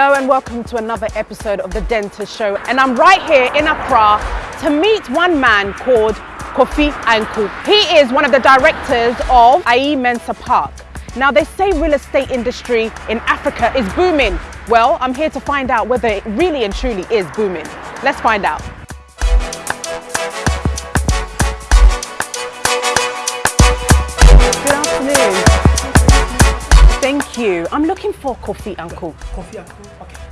Hello and welcome to another episode of The Denta Show. And I'm right here in Accra to meet one man called Kofi Anku. He is one of the directors of Ayi Mensah Park. Now they say real estate industry in Africa is booming. Well, I'm here to find out whether it really and truly is booming. Let's find out. You. I'm looking for Kofi Anku. Coffee and cool. Okay.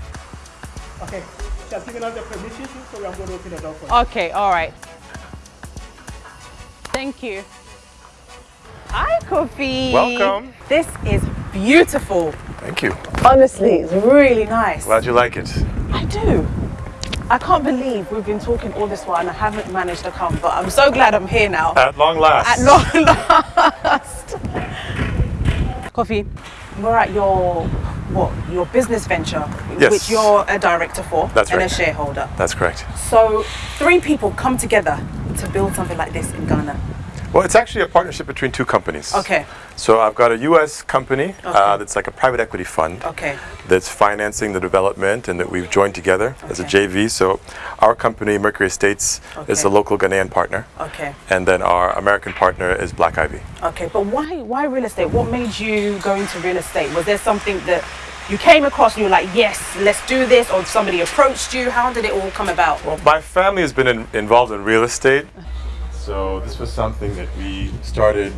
Okay. She has given us the permission, so I'm going to open the door for you. Okay, all right. Thank you. Hi, Kofi. Welcome. This is beautiful. Thank you. Honestly, it's really nice. Glad you like it. I do. I can't believe we've been talking all this while and I haven't managed to come, but I'm so glad I'm here now. At long last. At long last. Kofi, we're at your what? Your business venture, Yes. which you're a director for That's and a shareholder. That's correct. So three people come together to build something like this in Ghana. Well, it's actually a partnership between two companies. Okay. So I've got a U.S. company uh, that's like a private equity fund Okay. that's financing the development and that we've joined together as a JV. So our company, Mercury Estates, is Okay. a local Ghanaian partner. Okay. And then our American partner is Black Ivy. Okay. But why why real estate? What made you go into real estate? Was there something that you came across and you were like, yes, let's do this, or somebody approached you? How did it all come about? Well, my family has been in, involved in real estate. So this was something that we started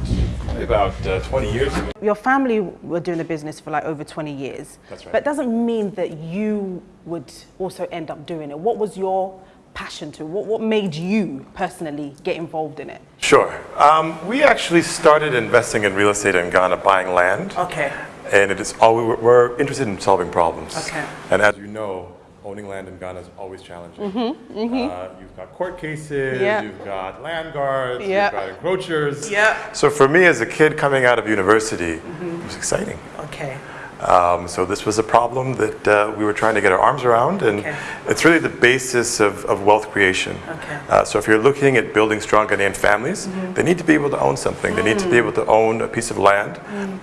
about uh, 20 years ago. Your family were doing the business for like over 20 years. That's right. But it doesn't mean that you would also end up doing it. What was your passion to? What, what made you personally get involved in it? Sure. Um, we actually started investing in real estate in Ghana, buying land. Okay. And it is all we're, we're interested in solving problems. Okay. And as you know, owning land in Ghana is always challenging. Uh, you've got court cases, Mm-hmm, you've got land guards, Yeah. you've got encroachers. Yeah. So for me as a kid coming out of university, it was exciting. Okay. Um, so this was a problem that uh, we were trying to get our arms around, and Okay. it's really the basis of, of wealth creation. Okay. Uh, so if you're looking at building strong Ghanaian families, Mm-hmm. they need to be able to own something. They need to be Mm. able to own a piece of land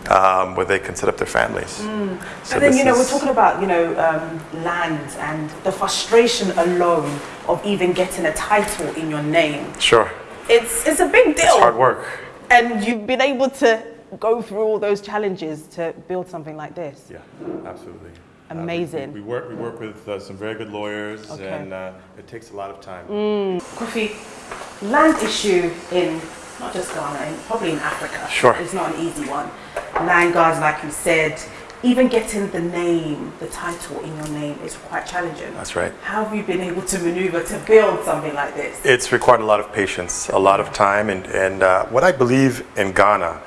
um, where they can set up their families. So Mm. And then, you know, we're talking about, you know, um, land and the frustration alone of even getting a title in your name. Sure, It's, it's a big deal. it's hard work. And you've been able to go through all those challenges to build something like this. Yeah, absolutely. Uh, we- Amazing. we, work. We work with uh, some very good lawyers, Okay. and uh, it takes a lot of time. Kofi, land issue in not just Ghana, in, probably in Africa. Sure. It's not an easy one. Land guards, like you said, even getting the name, the title in your name is quite challenging. That's right. How have you been able to maneuver to build something like this? It's required a lot of patience, a lot of time, and, and uh, what I believe in Ghana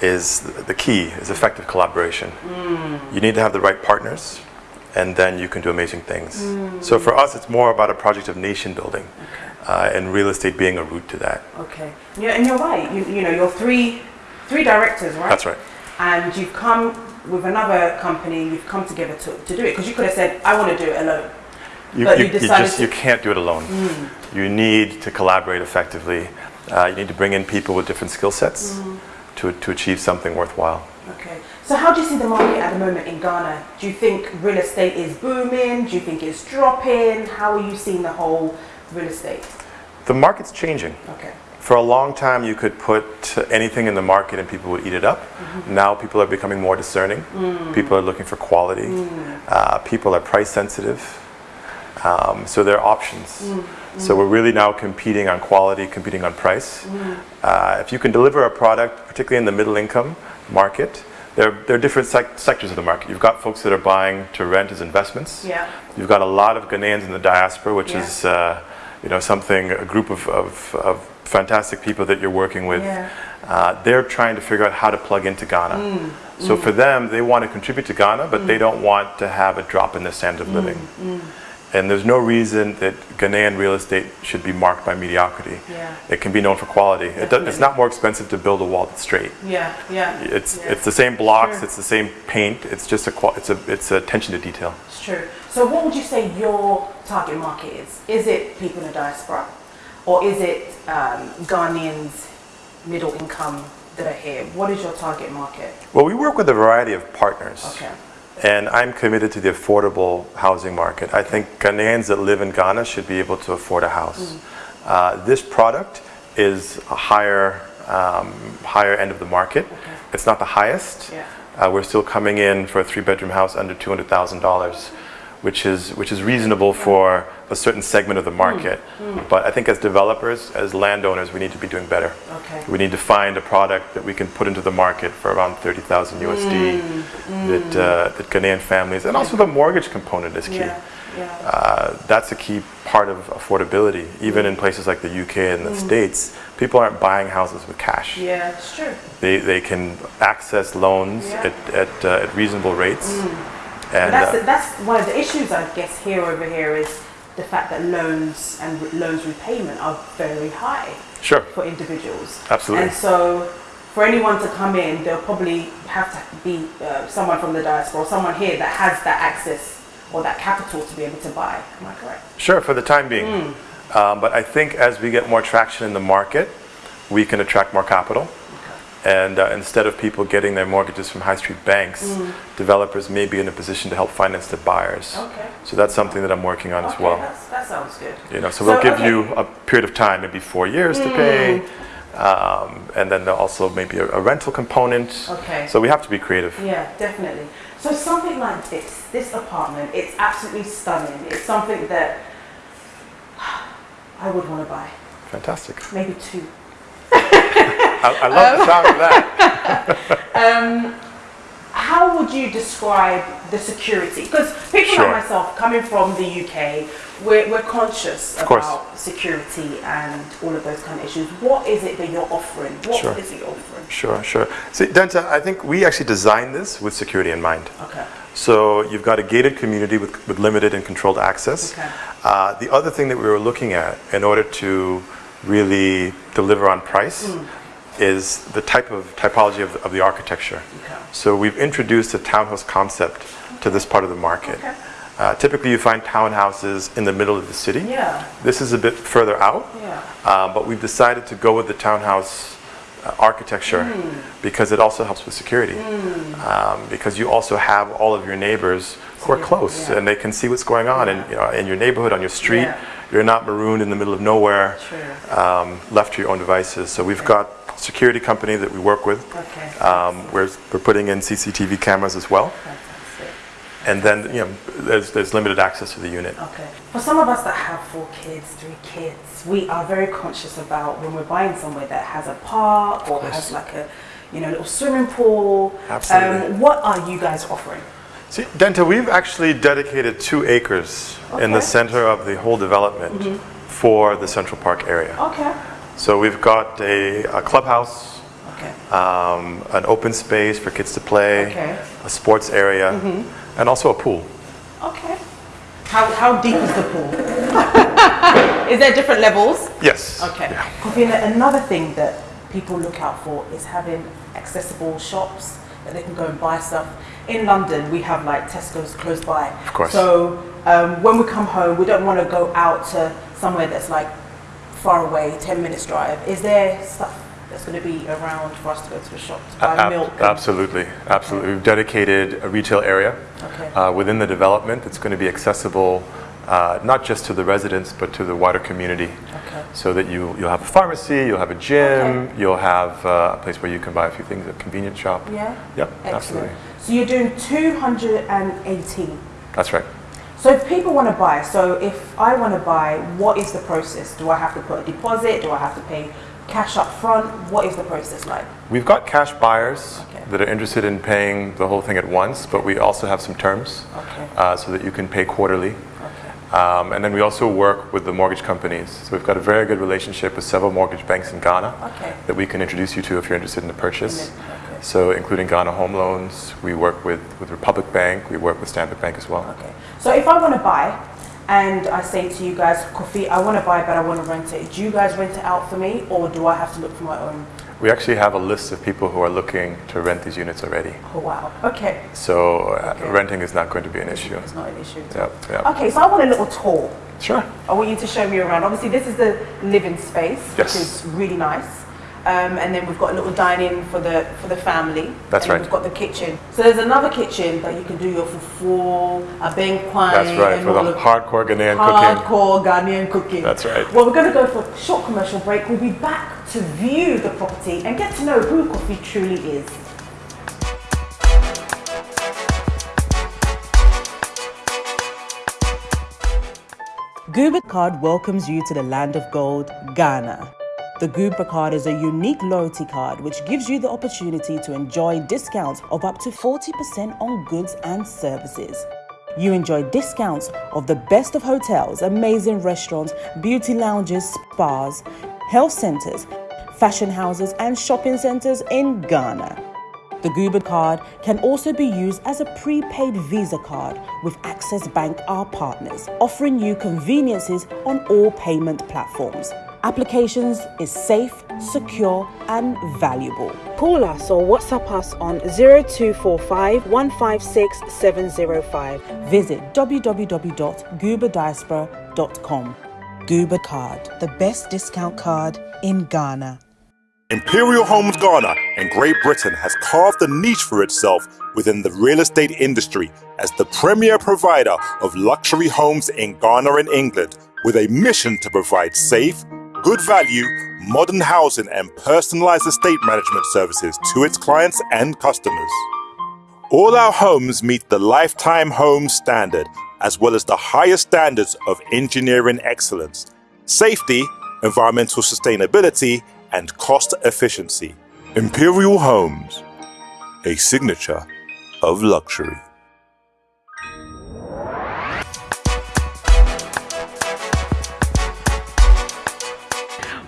is the key is effective collaboration. You need to have the right partners, and then you can do amazing things. So for us, it's more about a project of nation building, uh, and real estate being a route to that. Okay. Yeah, and you're right. You, you know, you're three, three directors, right? That's right. And you've come with another company. You've come together to, to do it because you could have said, "I want to do it alone." You, But you, you you decided just you can't do it alone. You need to collaborate effectively. Uh, you need to bring in people with different skill sets to, to achieve something worthwhile. Okay. So how do you see the market at the moment in Ghana? Do you think real estate is booming? Do you think it's dropping? How are you seeing the whole real estate? The market's changing. Okay. For a long time, you could put anything in the market and people would eat it up. Mm-hmm. Now people are becoming more discerning. Mm. People are looking for quality. Mm. Uh, people are price sensitive. Um, so there are options. So we're really now competing on quality, competing on price. Uh, if you can deliver a product, particularly in the middle income market, there, there are different sec- sectors of the market. You've got folks that are buying to rent as investments. Yeah. You've got a lot of Ghanaians in the diaspora, which Yeah. is uh, you know something a group of, of, of fantastic people that you're working with. Yeah. Uh, they're trying to figure out how to plug into Ghana. Mm, So for them, they want to contribute to Ghana, but they don't want to have a drop in the standard Mm, of living. And there's no reason that Ghanaian real estate should be marked by mediocrity. Yeah. It can be known for quality. It does, it's not more expensive to build a wall that's straight. Yeah. Yeah. It's yeah. it's the same blocks, Sure. it's the same paint. It's just a it's a it's attention to detail. It's true. So what would you say your target market is? Is it people in the diaspora? Or is it um, Ghanaians, middle income that are here? What is your target market? Well, we work with a variety of partners. Okay. And I'm committed to the affordable housing market. I think Ghanaians that live in Ghana should be able to afford a house. Uh, this product is a higher, um, higher end of the market. It's not the highest. Yeah. Uh, we're still coming in for a three-bedroom house under $200,000, which is which is reasonable for a certain segment of the market. But I think as developers, as landowners, we need to be doing better. Okay. We need to find a product that we can put into the market for around 30,000 USD that uh, that Ghanaian families and also the mortgage component is key. Yeah. Yeah. Uh, that's a key part of affordability. Even in places like the UK and the States, people aren't buying houses with cash. Yeah, it's true. They, they can access loans Yeah. at, at, uh, at reasonable rates. And that's, uh, that's one of the issues, I guess, here over here is the fact that loans and loans repayment are very high sure, for individuals. Absolutely. And so, for anyone to come in, they'll probably have to be uh, someone from the diaspora or someone here that has that access or that capital to be able to buy. Am I correct? sure, for the time being. Um, but I think as we get more traction in the market, we can attract more capital. And uh, instead of people getting their mortgages from high street banks, developers may be in a position to help finance the buyers. Okay. So that's something that I'm working on as well. that sounds good. You know, so, So, we'll give okay. you a period of time, maybe four years to pay, um, and then there'll also maybe a, a rental component. Okay. So we have to be creative. Yeah, definitely. So something like this, this apartment, it's absolutely stunning. It's something that I would want to buy. Fantastic. Maybe two. I, I love the sound of that. How would you describe the security? Because people Sure. like myself, coming from the UK, we're, we're conscious course. about security and all of those kind of issues. What is it that you're offering? What is Sure. it offering? Sure, sure. See, Denta, I think we actually designed this with security in mind. Okay. So you've got a gated community with, with limited and controlled access. Okay. Uh, the other thing that we were looking at in order to really deliver on price Mm. Is the type of typology of, of the architecture. Okay. So we've introduced a townhouse concept to this part of the market. Okay. Uh, typically you find townhouses in the middle of the city. Yeah. This is a bit further out. Yeah. Um, but we've decided to go with the townhouse uh, architecture because it also helps with security. Um, because you also have all of your neighbors who are close yeah. and they can see what's going on in, you know, in your neighborhood, on your street. Yeah. You're not marooned in the middle of nowhere, Sure. um, left to your own devices. So we've got security company that we work with. Okay. Um, we're, we're putting in CCTV cameras as well. Fantastic. And then, you know, there's, there's limited access to the unit. Okay. For some of us that have four kids, three kids, we are very conscious about when we're buying somewhere that has a park or has like a, you know, little swimming pool. Absolutely. Um, what are you guys offering? See, Denta, we've actually dedicated two acres in the center of the whole development for the Central Park area. Okay. So we've got a, a clubhouse, Okay. um, an open space for kids to play, Okay. a sports area, and also a pool. Okay. How, how deep is the pool? is there different levels? Yes. Okay. Yeah. Another thing that people look out for is having accessible shops that they can go and buy stuff. In London, we have like Tesco's close by. Of course. So um, when we come home, we don't want to go out to somewhere that's like far away, 10 minutes drive. Is there stuff that's going to be around for us to go to the shop to buy Ab- milk? Absolutely, absolutely. We've dedicated a retail area Okay. uh, within the development that's going to be accessible uh, not just to the residents but to the wider community. Okay. So that you, you'll have a pharmacy, you'll have a gym, Okay. you'll have uh, a place where you can buy a few things, a convenience shop. Yeah? Yep, Excellent. absolutely. So you're doing 218. That's right. So if people want to buy, so if I want to buy, what is the process? Do I have to put a deposit? Do I have to pay cash up front? What is the process like? We've got cash buyers Okay. that are interested in paying the whole thing at once, but we also have some terms Okay. uh, so that you can pay quarterly. Okay. Um, and then we also work with the mortgage companies. So we've got a very good relationship with several mortgage banks in Ghana that we can introduce you to if you're interested in the purchase. And then- okay. So including Ghana Home Loans, we work with, with Republic Bank, we work with Standard Bank as well. Okay. So if I want to buy and I say to you guys, Kofi, I want to buy but I want to rent it. Do you guys rent it out for me or do I have to look for my own? We actually have a list of people who are looking to rent these units already. Oh wow. Okay. So uh, Okay. renting is not going to be an issue. It's not an issue. Yep, yep. Okay, so I want a little tour. Sure. I want you to show me around. Obviously, this is the living space, Yes. which is really nice. Um, and then we've got a little dining for the for the family. That's and right. We've got the kitchen. So there's another kitchen that you can do your fufu, a bengkwai. That's right, and for the hardcore Ghanaian cooking. hardcore Ghanaian cooking. That's right. Well, we're going to go for a short commercial break. We'll be back to view the property and get to know who Kofi truly is. Goober Card welcomes you to the land of gold, Ghana. The Goober Card is a unique loyalty card which gives you the opportunity to enjoy discounts of up to 40% on goods and services. You enjoy discounts of the best of hotels, amazing restaurants, beauty lounges, spas, health centers, fashion houses, and shopping centers in Ghana. The Goober card can also be used as a prepaid Visa card with Access Bank, our partners, offering you conveniences on all payment platforms. Applications is safe, secure, and valuable. Call us or WhatsApp us on 0245 156 705. Visit www.gooberdiaspora.com. Goober Card, the best discount card in Ghana. Imperial Homes Ghana and Great Britain has carved a niche for itself within the real estate industry as the premier provider of luxury homes in Ghana and England with a mission to provide safe, good value, modern housing and personalized estate management services to its clients and customers. All our homes meet the Lifetime Home Standard as well as the highest standards of engineering excellence, safety, environmental sustainability, and cost efficiency. Imperial Homes, a signature of luxury.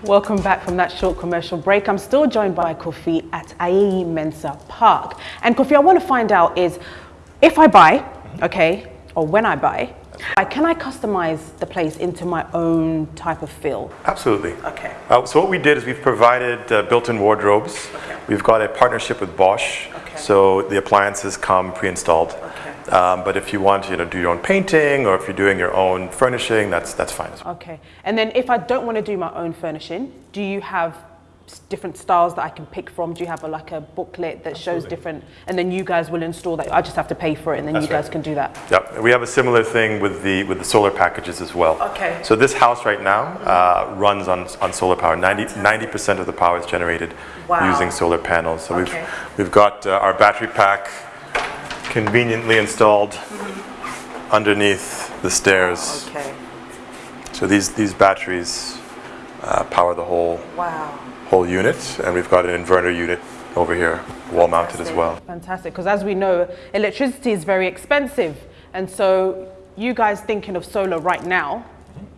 Welcome back from that short commercial break. I'm still joined by Kofi at Ayi Mensah Park. And Kofi, I want to find out is if I buy, okay, or when I buy, can I customize the place into my own type of feel? Absolutely. Okay. Uh, so what we did is we've provided uh, built-in wardrobes. We've got a partnership with Bosch, Okay. so the appliances come pre-installed. Okay. Um, but if you want to you know, do your own painting or if you're doing your own furnishing, that's that's fine as well. Okay. And then if I don't want to do my own furnishing, do you have different styles that I can pick from? Do you have a, like a booklet that shows different, and then you guys will install that? I just have to pay for it, and then That's you guys right. can do that. Yep, we have a similar thing with the with the solar packages as well. Okay. So this house right now uh, runs on on solar power. 90 percent of the power is generated Wow. using solar panels. So Okay. we've we've got uh, our battery pack conveniently installed underneath the stairs. Okay. So these these batteries uh, power the whole Wow. whole unit, and we've got an inverter unit over here, wall mounted as well. Fantastic, because as we know, electricity is very expensive, and so you guys thinking of solar right now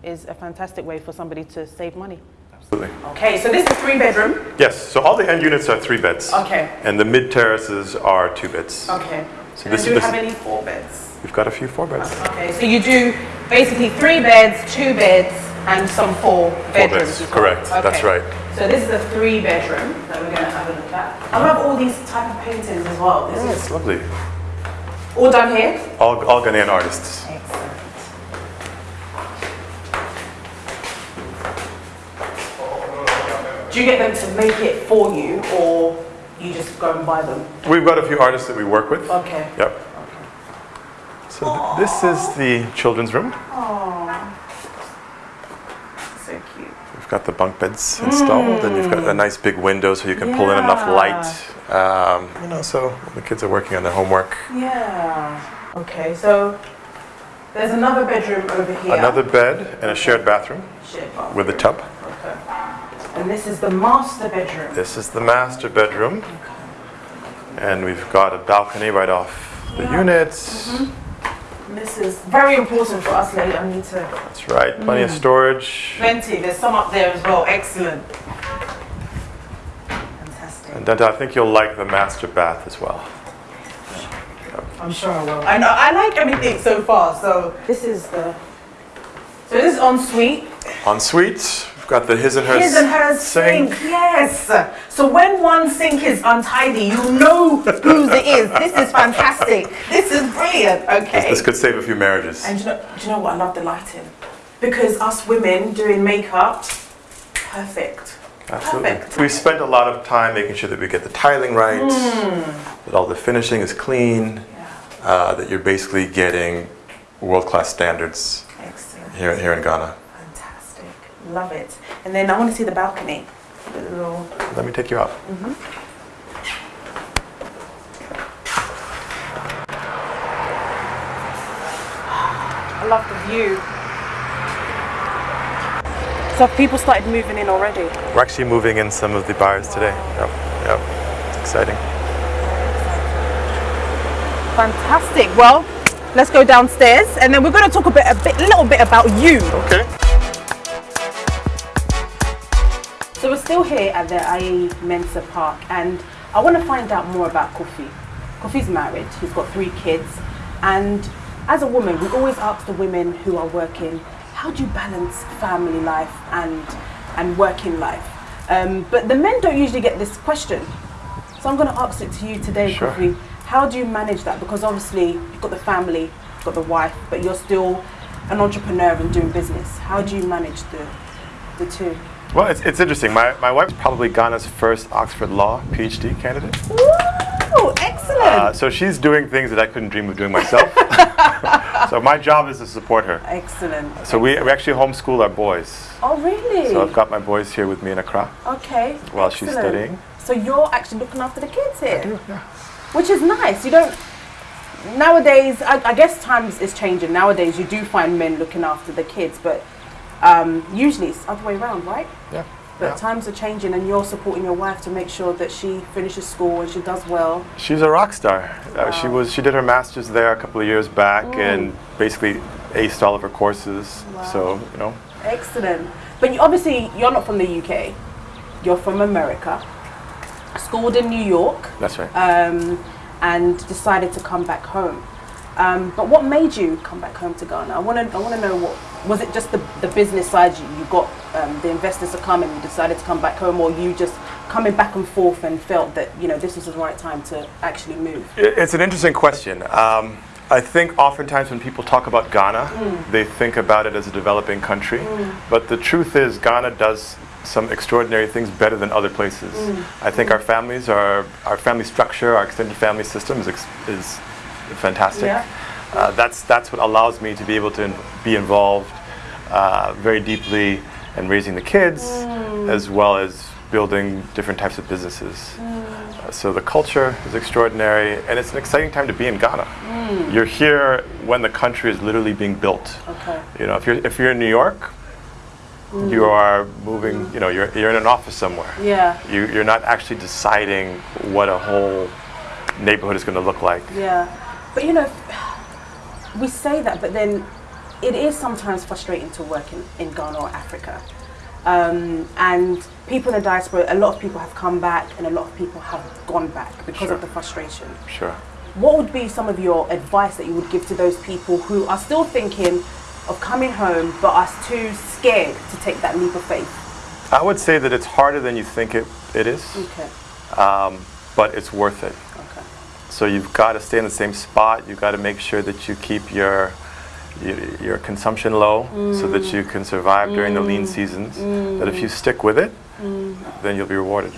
is a fantastic way for somebody to save money. Absolutely. Okay, so this is three bedroom. Yes. So all the end units are three beds. Okay. And the mid terraces are two beds. Okay. So and this do this- have any four beds? We've got a few four beds. Okay, so you do basically three beds, two beds, and some four bedrooms. beds, correct, that's right. So this is a three bedroom that we're going to have a look at. I love all these type of paintings as well. This It's is lovely. all done here. All, all Ghanaian artists. Excellent. Do you get them to make it for you, or you just go and buy them? We've got a few artists that we work with. Okay. Yep. Okay. So th- this is the children's room. So cute. We've got the bunk beds installed, and you've got a nice big window so you can pull in enough light. Um, you know, so the kids are working on their homework. Yeah. Okay, so there's another bedroom over here. Another bed and a shared bathroom Shared bathroom. with a tub. Okay. And this is the master bedroom. This is the master bedroom. And we've got a balcony right off the units. And this is very important for us later. I need to. That's right, plenty of mm. storage. Plenty. There's some up there as well. Excellent. Fantastic. And Denta, I think you'll like the master bath as well. I'm sure I will. I know. I like everything so far. So this is the. So this is ensuite. Ensuite, we've got the his and hers, His and hers sink. Yes. So when one sink is untidy, you know whose it is. This is fantastic. This is brilliant. Okay. This could save a few marriages. And do you know, do you know what? I love the lighting because us women doing makeup, perfect. Absolutely. Perfect. We spent a lot of time making sure that we get the tiling right, Hmm. that all the finishing is clean, uh, that you're basically getting world-class standards Excellent. here, here in Ghana. Love it. And then I want to see the balcony. The little Let me take you out. Mm-hmm. I love the view. So have people started moving in already? We're actually moving in some of the buyers today. Yep, yep. It's exciting. Fantastic. Well, let's go downstairs and then we're going to talk a bit, a bit, little bit about you. Okay. Still here at the Ayi Mensah Park and I want to find out more about Kofi. Kofi's married, he's got three kids and as a woman we always ask the women who are working, how do you balance family life and, and working life? Um, but the men don't usually get this question. So I'm going to ask it to you today, Sure. Kofi. How do you manage that? Because obviously you've got the family, you've got the wife, but you're still an entrepreneur and doing business. How do you manage the, the two? Well, it's, it's interesting. My, my wife's probably Ghana's first Oxford Law PhD candidate. Ooh, excellent. Uh, so she's doing things that I couldn't dream of doing myself. so my job is to support her. excellent. So we, we actually homeschool our boys. Oh, really? So I've got my boys here with me in Accra. okay. while she's studying. So you're actually looking after the kids here, Do, yeah. which is nice. You don't. Nowadays, I, I guess times is changing. Nowadays, you do find men looking after the kids, but um, usually it's the other way around, right? Yeah. But Yeah. times are changing, and you're supporting your wife to make sure that she finishes school and she does well. She's a rock star. Uh, she was she did her masters there a couple of years back Mm. and basically aced all of her courses. So you know, Excellent. But you, obviously, you're not from the UK. You're from America. Schooled in New York. that's right. um, and decided to come back home. Um, but what made you come back home to Ghana? I want to I want to know what was it just the, the business side you, you got um, the investors to come and you decided to come back home or you just coming back and forth and felt that you know this was the right time to actually move? It's an interesting question. Um, I think oftentimes when people talk about Ghana, Mm. they think about it as a developing country. But the truth is, Ghana does some extraordinary things better than other places. Mm. I think our families, are, our family structure, our extended family system is, ex- is fantastic. Yeah. Uh, that's, that's what allows me to be able to in- be involved uh, very deeply in raising the kids, Mm. as well as building different types of businesses. Uh, so the culture is extraordinary, and it's an exciting time to be in Ghana. You're here when the country is literally being built. Okay. You know, if you're if you're in New York, you are moving. You know, you're you're in an office somewhere. Yeah. You you're not actually deciding what a whole neighborhood is going to look like. Yeah, but you know, we say that, but then it is sometimes frustrating to work in, in Ghana or Africa. Um, and people in the diaspora, a lot of people have come back and a lot of people have gone back because Sure. of the frustration. Sure. What would be some of your advice that you would give to those people who are still thinking of coming home but are too scared to take that leap of faith? I would say that it's harder than you think it, it is, Okay, um, but it's worth it. So you've got to stay in the same spot. You've got to make sure that you keep your your, your consumption low so that you can survive during the lean mm. seasons. Mm. That if you stick with it, mm. then you'll be rewarded.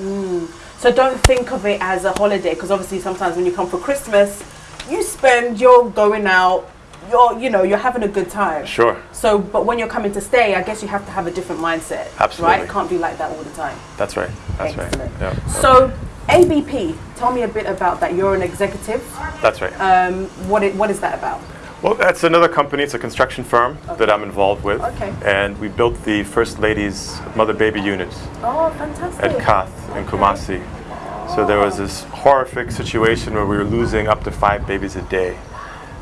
So don't think of it as a holiday because obviously sometimes when you come for Christmas, you spend, you're going out, you're, you know, you're having a good time. Sure, So, but when you're coming to stay, I guess you have to have a different mindset. Absolutely. Right? It can't be like that all the time. that's right. That's Excellent. right. Yeah. So, ABP, tell me a bit about that. You're an executive. That's right. Um, what, it, what is that about? Well, that's another company. It's a construction firm that I'm involved with. Okay. And we built the First Lady's mother-baby unit Oh, fantastic. at KATH in Kumasi. So there was this horrific situation where we were losing up to five babies a day.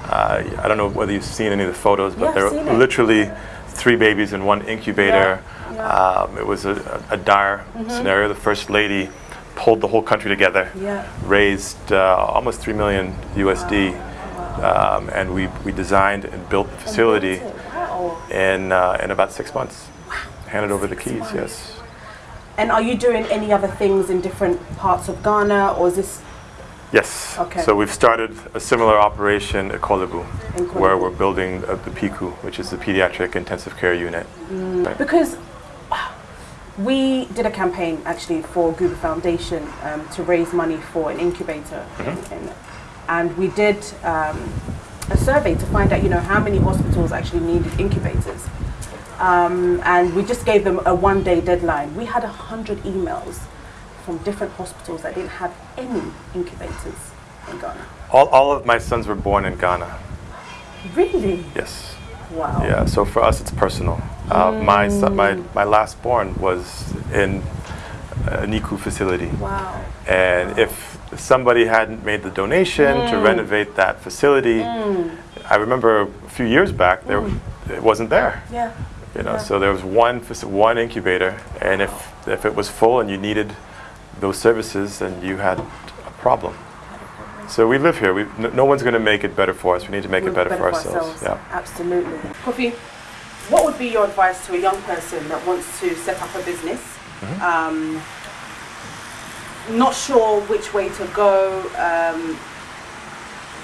Uh, I don't know whether you've seen any of the photos, but Yeah, there were literally three babies in one incubator. Yeah, yeah. Um, it was a, a dire scenario. The First Lady pulled the whole country together, Yeah. raised uh, almost 3 million USD, um, and we, we designed and built the facility Wow. in, uh, in about six months. Handed over the keys, yes. And are you doing any other things in different parts of Ghana or is this Yes. Okay. So we've started a similar operation at Korle Bu, where we're building uh, the PICU, which is the Pediatric Intensive Care Unit. Right. because we did a campaign actually for Google Foundation um, to raise money for an incubator, in, in, and we did um, a survey to find out, you know, how many hospitals actually needed incubators. Um, and we just gave them a one-day deadline. We had a hundred emails from different hospitals that didn't have any incubators in Ghana. All, all of my sons were born in Ghana. Really? Yes. Wow. Yeah, so for us it's personal. Uh, my, son, mm. my, my last born was in a NICU facility. Wow. And if somebody hadn't made the donation to mm. renovate that facility, mm. I remember a few years back, there, it wasn't there. Yeah. You know, Yeah. so there was one one incubator, and if if it was full and you needed those services, then you had a problem. So we live here. We, no, no one's going to make it better for us. We need to make We're it better, for ourselves. Yeah. Absolutely. Kofi, what would be your advice to a young person that wants to set up a business? Mm-hmm. Um, not sure which way to go, um,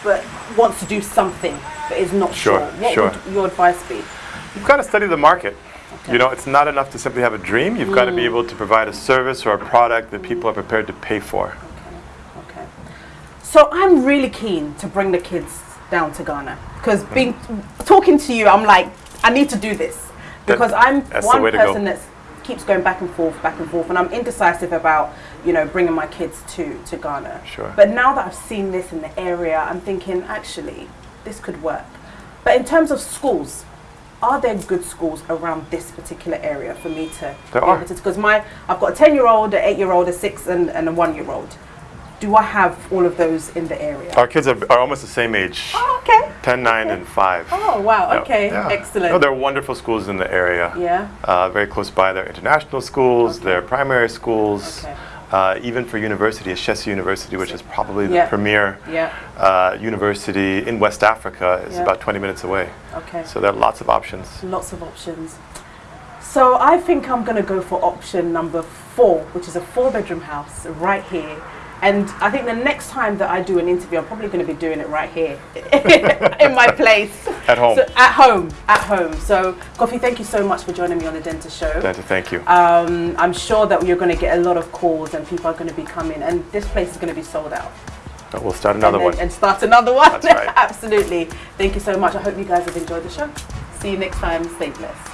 but wants to do something, but is not Sure, sure. What sure. would your advice be? You've got to study the market. You know, it's not enough to simply have a dream. You've got to be able to provide a service or a product that people are prepared to pay for. So I'm really keen to bring the kids down to Ghana because Mm-hmm. being talking to you, I'm like, I need to do this because I'm one way to go. person that keeps going back and forth, back and forth, and I'm indecisive about you know bringing my kids to to Ghana. Sure. But now that I've seen this in the area, I'm thinking actually this could work. But in terms of schools. Are there good schools around this particular area for me to There are. to because my I've got a ten year old, an eight year old, a six and, and a one year old. Do I have all of those in the area? Our kids are, are almost the same age Oh, okay. 10, 9, and 5. Oh, wow. Yeah, Okay. yeah. Excellent. No, there are wonderful schools in the area. Yeah. Uh, very close by. There are international schools, Okay. there are primary schools. Okay. Uh, even for university, Ashesi University, which is probably the Yeah. premier Yeah. uh, university in West Africa, is Yeah. about 20 minutes away. Okay. So there are lots of options. Lots of options. So I think I'm going to go for option number four, which is a four bedroom house right here. And I think the next time that I do an interview, I'm probably going to be doing it right here in my place. At home. So, at home. At home. So, Kofi, thank you so much for joining me on the Denta Show. Denta, thank you. Um, I'm sure that you're going to get a lot of calls and people are going to be coming, and this place is going to be sold out. we'll start another and, one. and start another one. That's right. Absolutely. Thank you so much. I hope you guys have enjoyed the show. See you next time. Stay blessed.